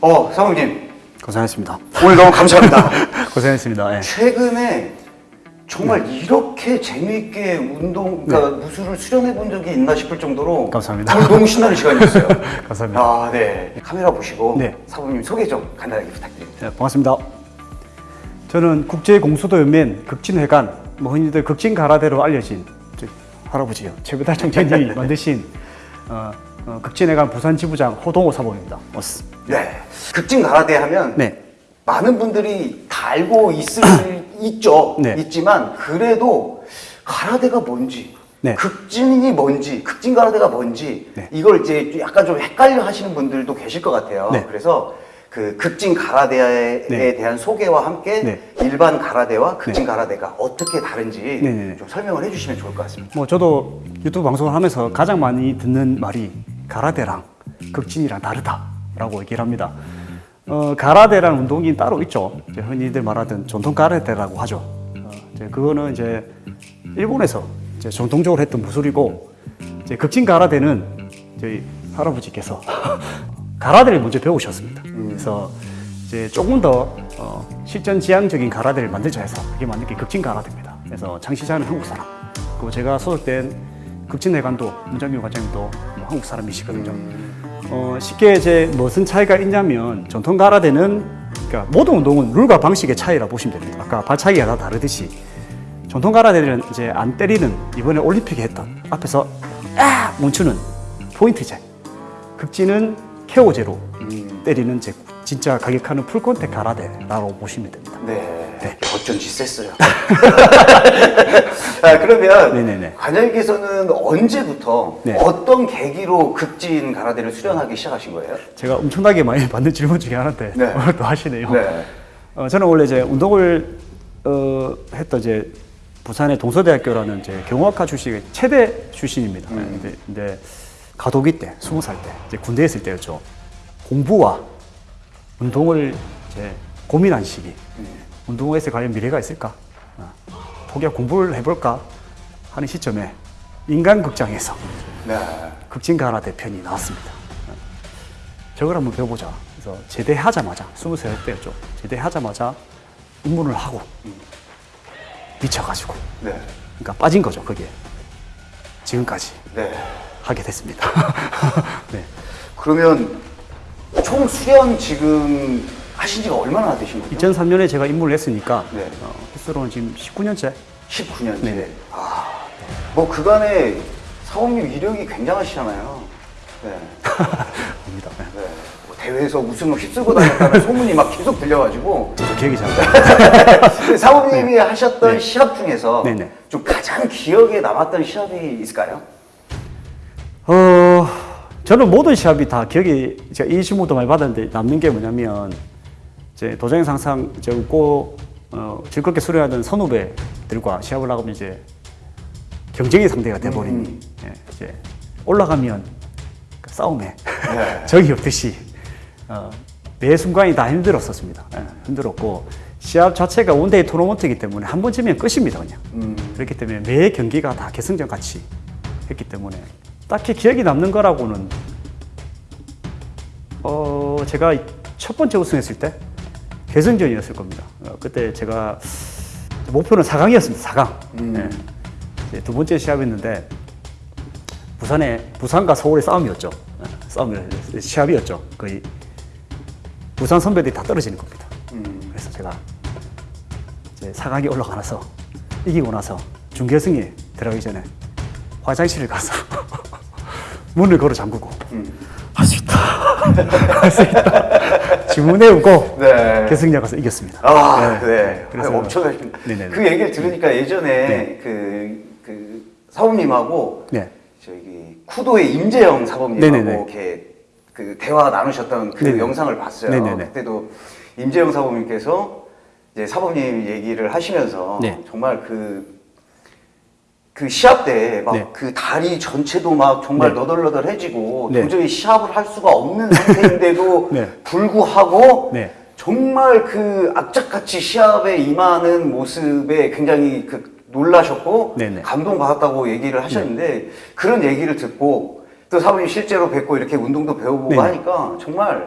어, 사모님. 고생했습니다. 오늘 너무 감사합니다. 고생했습니다. 예. 최근에 정말 이렇게 재미있게 운동, 그러니까 무술을 수련해 본 적이 있나 싶을 정도로 네. 감사합니다. 오늘 너무 신나는 시간이었어요. 감사합니다. 아, 네. 카메라 보시고 네. 사모님 소개 좀 간단하게 부탁드립니다. 네, 반갑습니다. 저는 국제공수도연맹 극진회관, 뭐 흔히들 극진가라대로 알려진 저 할아버지요. 최배달 총재님이 만드신 어, 어, 극진회관 부산지부장 호동호 사범입니다. 어스. 네. 극진 가라데 하면 네. 많은 분들이 다 알고 있을 있죠. 네. 있지만 그래도 가라데가 뭔지 네. 극진이 뭔지 극진 가라데가 뭔지 네. 이걸 이제 약간 좀 헷갈려 하시는 분들도 계실 것 같아요. 네. 그래서 그 극진 가라데에 네. 대한 소개와 함께 네. 일반 가라데와 극진 가라데가 어떻게 다른지 네, 네, 네. 좀 설명을 해주시면 좋을 것 같습니다. 뭐 저도 유튜브 방송을 하면서 가장 많이 듣는 말이 가라데랑 극진이랑 다르다 라고 얘기를 합니다. 어, 가라데라는 운동이 따로 있죠. 이제 흔히들 말하던 전통 가라데라고 하죠. 어, 이제 그거는 이제 일본에서 이제 전통적으로 했던 무술이고 이제 극진 가라데는 저희 할아버지께서 가라데를 먼저 배우셨습니다. 그래서 이제 조금 더 어, 실전 지향적인 가라데를 만들자 해서 그게 만든 게 극진 가라데입니다. 그래서 장시자는 한국 사람, 그리고 제가 소속된 극진회관도 문장규 과장님도 뭐 한국 사람이시거든요. 어, 쉽게 이제 무슨 차이가 있냐면 전통 가라데는 그러니까 모든 운동은 룰과 방식의 차이라 보시면 됩니다. 아까 발차기가 다 다르듯이 전통 가라데는 이제 안 때리는 이번에 올림픽에 했던 앞에서 아 멈추는 포인트제. 극진은 케어제로 때리는 이제 진짜 가격하는 풀콘택 가라데라고 보시면 됩니다. 네. 네. 어쩐지 셌어요. 아, 그러면 네네네. 관장님께서는 언제부터 네. 어떤 계기로 극진 가라데를 수련하기 시작하신 거예요? 제가 엄청나게 많이 받는 질문 중에 하나인데 네. 오늘 또 하시네요. 네. 어, 저는 원래 이제 운동을 어, 했던 이제 부산의 동서대학교라는 이제 경호학과 출신 체대 출신입니다. 근데, 근데 가도기 때 스무 살 때 이제 군대에 있을 때였죠. 공부와 운동을 이제 고민한 시기. 운동에서 과연 미래가 있을까? 어, 포기하고 공부를 해볼까 하는 시점에 인간극장에서 네. 극진가라 대편이 나왔습니다. 저걸 한번 배워보자. 그래서 제대하자마자, 23살 때였죠. 제대하자마자 입문을 하고 미쳐가지고. 네. 그러니까 빠진 거죠, 거기에. 지금까지 네. 하게 됐습니다. 네. 그러면 총 수련 지금 하신 지가 얼마나 되신 거죠? 2003년에 제가 입문을 했으니까, 네. 어, 횟수로는 지금 19년째. 19년째. 네네. 아, 뭐 그간에 사원님 이력이 굉장하시잖아요. 네. 입니다. 네. 네. 뭐 대회에서 우승을 휩쓸고 다녔다는 소문이 막 계속 들려가지고 저도 기억이 잘안 나요. 근데 사모님이 하셨던 네. 시합 중에서 네네. 좀 가장 기억에 남았던 시합이 있을까요? 어, 저는 모든 시합이 다 기억이, 제가 이 질문도 많이 받았는데 남는 게 뭐냐면, 이제 도장에서 항상 이제 웃고, 어, 즐겁게 수련하던 선후배들과 시합을 나가면 이제 경쟁의 상대가 돼버린, 음. 예, 이제 올라가면 그 싸움에 네. 적이 없듯이, 어, 매 순간이 다 힘들었었습니다. 예, 힘들었고, 시합 자체가 one-day 토너먼트이기 때문에 한번 지면 끝입니다, 그냥. 음. 그렇기 때문에 매 경기가 다 결승전 같이 했기 때문에 딱히 기억이 남는 거라고는 어 제가 첫 번째 우승했을 때 결승전이었을 겁니다. 어, 그때 제가 목표는 4강이었습니다. 4강. 음. 두 번째 시합이었는데 부산에 부산과 서울의 싸움이었죠. 어, 싸움 시합이었죠. 거의 부산 선배들이 다 떨어지는 겁니다. 음. 그래서 제가 이제 4강에 올라가 나서 이기고 나서 준결승에 들어가기 전에 화장실을 가서 문을 걸어 잠그고 음. 할수 있다 할 수 있다 주문해오고 네. 결승전 가서 이겼습니다. 아, 네. 네. 그래서 엄청나십니다. 네네네. 그 얘기를 들으니까 예전에 네. 그, 그 사범님하고 네. 저기 쿠도의 임재영 사범님하고 네네네. 이렇게 그 대화 나누셨던 그 네네. 영상을 봤어요. 네네네. 그때도 임재영 사범님께서 이제 사범님 얘기를 하시면서 네. 정말 그, 그 시합 때막 네. 그 다리 전체도 막 정말 네. 너덜너덜해지고 네. 도저히 시합을 할 수가 없는 상태인데도 네. 불구하고 네. 정말 그 악착같이 시합에 임하는 모습에 굉장히 그 놀라셨고. 감동받았다고 얘기를 하셨는데 그런 얘기를 듣고 또 사부님 실제로 뵙고 이렇게 운동도 배워보고 네네. 하니까 정말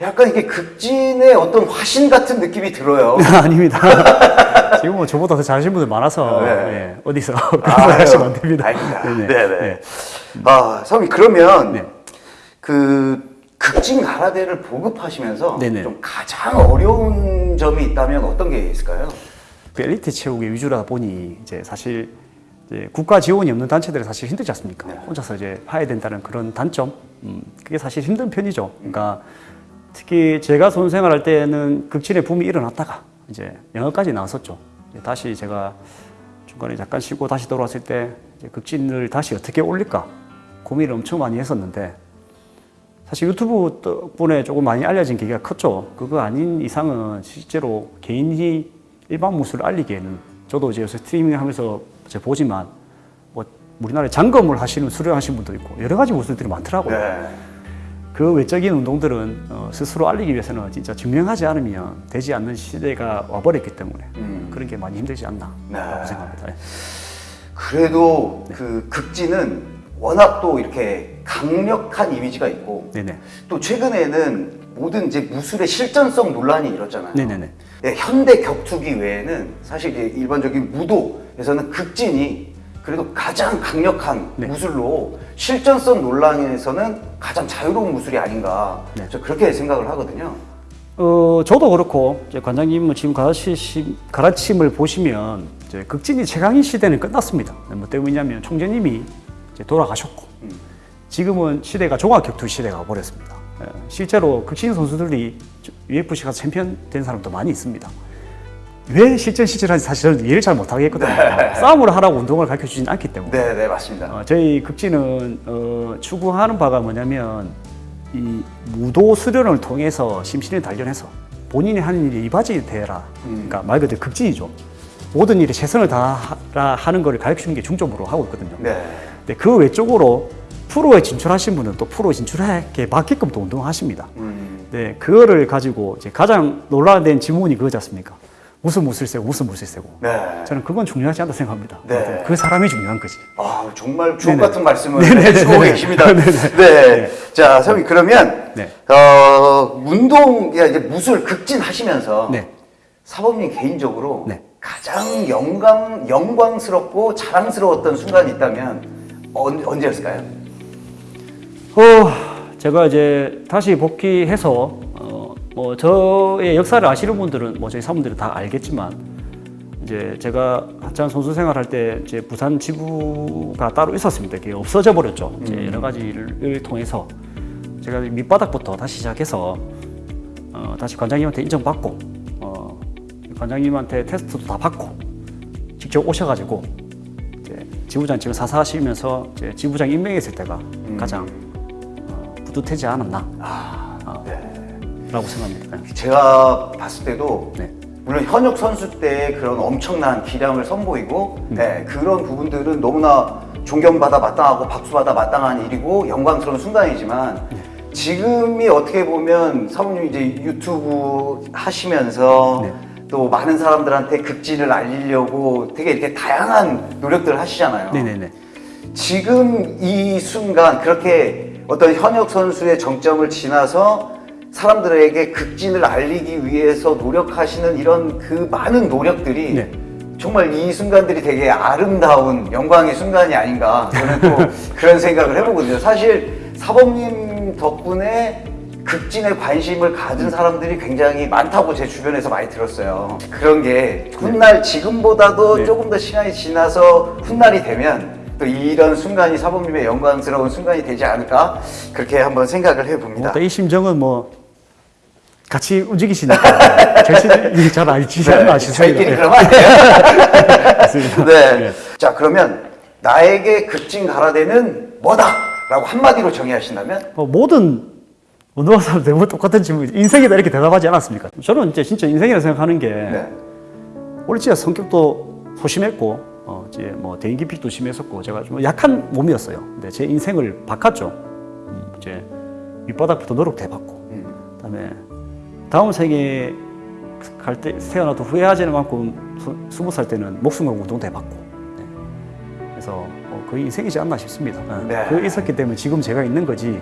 약간 이게 극진의 어떤 화신 같은 느낌이 들어요. 아닙니다. 지금 뭐 저보다 더 잘하시는 분들 많아서 네. 예, 어디서 말 하시면 안 됩니다. 네네. 네네. 네. 아, 성이 그러면 네. 그 극진 가라데를 보급하시면서 네네. 좀 가장 어려운 점이 있다면 어떤 게 있을까요? 그 엘리트 체육의 위주라다 보니 이제 사실 이제 국가 지원이 없는 단체들은 사실 힘들지 않습니까? 네. 혼자서 이제 파야 된다는 그런 단점, 음, 그게 사실 힘든 편이죠. 그러니까 특히 제가 선 생활할 때는 극진의 붐이 일어났다가 이제 영어까지 나왔었죠. 다시 제가 중간에 잠깐 쉬고 다시 돌아왔을 때 극진을 다시 어떻게 올릴까 고민을 엄청 많이 했었는데 사실 유튜브 덕분에 조금 많이 알려진 계기가 컸죠. 그거 아닌 이상은 실제로 개인이 일반 무술을 알리기에는 저도 이제 요새 스트리밍 하면서 보지만 뭐 우리나라에 장검을 하시는 수련하신 분도 있고 여러 가지 무술들이 많더라고요. 네. 그 외적인 운동들은 어, 스스로 알리기 위해서는 진짜 증명하지 않으면 되지 않는 시대가 와버렸기 때문에 음. 그런 게 많이 힘들지 않나라고 네. 생각합니다. 예. 그래도 그 극진은 워낙 또 이렇게 강력한 이미지가 있고 네네. 또 최근에는 모든 이제 무술의 실전성 논란이 일었잖아요. 네네네. 네, 현대 격투기 외에는 사실 일반적인 무도에서는 극진이 그래도 가장 강력한 네. 무술로 실전성 논란에서는 가장 자유로운 무술이 아닌가 네. 저 그렇게 생각을 하거든요. 어, 저도 그렇고 관장님은 지금 가르치, 가르침을 보시면 극진이 최강인 시대는 끝났습니다. 뭐 때문이냐면 총재님이 돌아가셨고 음. 지금은 시대가 종합격투 시대가 와버렸습니다. 예, 실제로 극진 선수들이 UFC 가서 챔피언 된 사람도 많이 있습니다. 왜 실전 시절한지 사실은 이해를 잘 못하겠거든요. 싸움을 하라고 운동을 가르쳐 주진 않기 때문에. 네, 네 맞습니다. 어, 저희 극진은 어, 추구하는 바가 뭐냐면 이 무도 수련을 통해서 심신을 단련해서 본인이 하는 일이 이바지 되라. 음. 그러니까 말 그대로 극진이죠. 모든 일에 최선을 다하라 하는 것을 가르치는 게 중점으로 하고 있거든요. 네. 근데 그 외적으로 프로에 진출하신 분은 또 프로에 진출하게 맞게끔 또 운동하십니다. 음, 네, 그거를 가지고 이제 가장 논란된 질문이 그거지 않습니까? 무슨 무술 세고 무슨 무술 세고. 네. 저는 그건 중요하지 않다 생각합니다. 네. 그 사람이 중요한 거지. 아 정말 주옥 네네. 같은 말씀을. 해주고 계십니다. 네. 자, 선생님 그러면 네. 어, 운동 이제 무술 극진 하시면서 네. 사범님 개인적으로 네. 가장 영광 영광스럽고 자랑스러웠던 순간이 있다면 언, 언제였을까요? 어, 제가 이제 다시 복귀해서 어, 뭐 저의 역사를 아시는 분들은 뭐 저희 사분들은 다 알겠지만 이제 제가 한창 선수 생활할 때 이제 부산 지부가 따로 있었습니다. 그게 없어져 버렸죠. 이제 여러 가지를 통해서 제가 밑바닥부터 다시 시작해서 어, 다시 관장님한테 인정받고 어, 관장님한테 테스트도 다 받고 직접 오셔가지고 이제 지부장 지금 사사하시면서 이제 지부장 임명했을 때가 가장 어, 뿌듯하지 않았나 아, 네. 라고 생각합니다. 네. 제가 봤을 때도 네. 물론 현역 선수 때 그런 엄청난 기량을 선보이고 음. 네, 그런 부분들은 너무나 존경받아 마땅하고 박수받아 마땅한 일이고 영광스러운 순간이지만 네. 지금이 어떻게 보면 사모님 이제 유튜브 하시면서 네. 또 많은 사람들한테 극진을 알리려고 되게 이렇게 다양한 노력들을 하시잖아요. 네네네. 지금 이 순간 그렇게 어떤 현역 선수의 정점을 지나서 사람들에게 극진을 알리기 위해서 노력하시는 이런 그 많은 노력들이 네. 정말 이 순간들이 되게 아름다운 영광의 순간이 아닌가 저는 또 그런 생각을 해보거든요. 사실 사범님 덕분에 극진에 관심을 가진 사람들이 굉장히 많다고 제 주변에서 많이 들었어요. 그런 게 훗날 지금보다도 네. 조금 더 시간이 지나서 훗날이 되면 또 이런 순간이 사범님의 영광스러운 순간이 되지 않을까 그렇게 한번 생각을 해봅니다. 뭐, 이 심정은 뭐 같이 움직이시니까 절실히 잘 알지. 네, 저희끼리 네. 그러면 안. 네. 네. 자 그러면 나에게 극진 가라데는 뭐다라고 한마디로 정의하신다면 뭐 모든 운동하는 사람 대부분 똑같은 질문, 인생이다 이렇게 대답하지 않았습니까? 저는 이제 진짜 인생이라 생각하는 게 네. 원래 진짜 성격도 소심했고 어, 이제 뭐 대인 기피도 심했었고 제가 좀 약한 몸이었어요. 근데 제 인생을 바꿨죠. 음, 이제 밑바닥부터 노력 대받고 음. 그다음에 다음 생에 갈 때 태어나도 후회하지는 스- 스무 살 때는 목숨 걸고 운동 대 받고 네. 그래서 어, 거의 인생이지 않나 싶습니다. 네. 네. 그 있었기 때문에 지금 제가 있는 거지 네.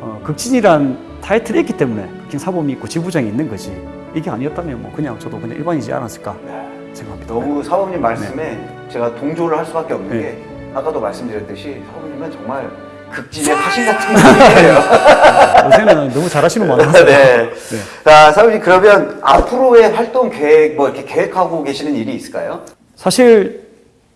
어, 극진이란 타이틀이 있기 때문에 극진 사범이 있고 지부장이 있는 거지. 이게 아니었다면 뭐 그냥 저도 그냥 일반이지 않았을까 생각합니다. 너무 사범님 말씀에 네. 제가 동조를 할 수밖에 없는 네. 게 아까도 말씀드렸듯이 사범님은 정말 극진의 화신 같은 분이에요. 요새는 너무 잘하시는 분 많아서. 네. 자, 사범님 그러면 앞으로의 활동 계획 뭐 이렇게 계획하고 계시는 일이 있을까요? 사실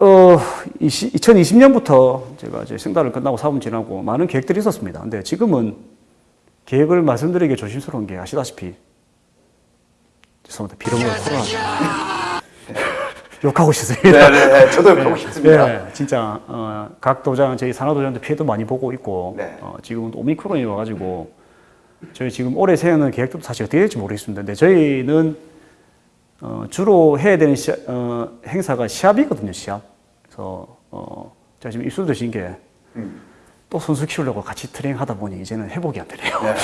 어 2020년부터 제가 이제 생달을 끝나고 사범 지나고 많은 계획들이 있었습니다. 근데 지금은 계획을 말씀드리기 조심스러운 게 아시다시피 죄송합니다. 비름으로 코로나 욕하고 싶습니다. 네, 네, 저도 욕하고 싶습니다. 네, 진짜 어, 각 도장 저희 산하도장도 피해도 많이 보고 있고 네. 어, 지금 오미크론이 와가지고 저희 지금 올해 세우는 계획도 사실 어떻게 될지 모르겠습니다. 근데 저희는 어, 주로 해야 되는 시, 어, 행사가 시합이거든요. 시합. 그래서 어, 제가 지금 입술 드신 게또 음. 선수 키우려고 같이 트레이닝 하다 보니 이제는 회복이 안 되네요. 네.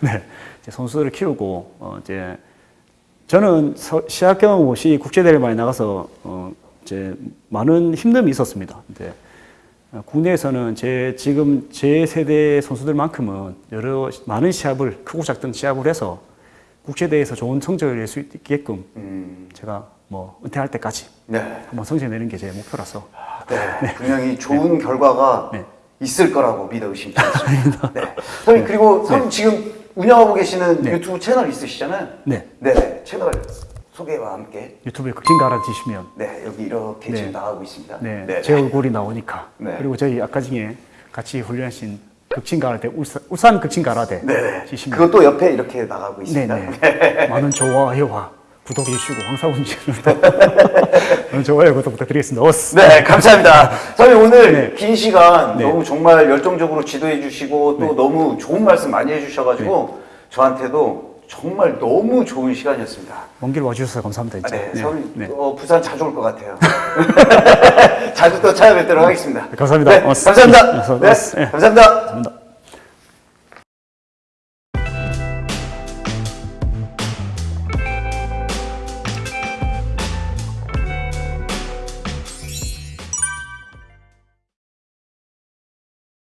네, 이제 선수들을 키우고 어, 이제 저는 서- 시합 경험 없이 국제 대회 많이 나가서 어, 이제 많은 힘듦이 있었습니다. 근데 어, 국내에서는 제 지금 제 세대 선수들만큼은 여러 많은 시합을 크고 작든 시합을 해서 국제 대회에서 좋은 성적을 낼 수 있게끔 음, 제가 뭐 은퇴할 때까지 네. 한번 성적 내는 게 제 목표라서 네, 분명히 좋은 결과가 네. 있을 거라고 믿어 의심치 않습니다. 네. 선생님 그리고 선생님 지금 운영하고 계시는 네. 유튜브 채널 있으시잖아요. 네 네, 채널 소개와 함께 유튜브에 극진 갈아 주시면 네 여기 이렇게 네. 지금 나가고 있습니다. 네, 네, 제 얼굴이 나오니까. 네. 그리고 저희 아까 중에 같이 훈련하신 극진 가라데 울산, 울산 극진 가라데 네, 네. 지시면 그것도 옆에 이렇게 나가고 있습니다. 네네 많은 좋아요와 구독해 주시고 황사훈 씨 는 많은 좋아요 구독 부탁드리겠습니다. 어스. 네, 감사합니다. 선생님 오늘 네. 긴 시간 네. 너무 정말 열정적으로 지도해 주시고 또 너무 좋은 말씀 많이 해주셔가지고 저한테도 정말 너무 좋은 시간이었습니다. 먼 길 와주셔서 감사합니다. 아. 네, 선생님 네. 어, 부산 자주 올 것 같아요. 자주 또 찾아뵙도록 하겠습니다. 감사합니다. 네. 감사합니다. 네. 네. 감사합니다. 감사합니다.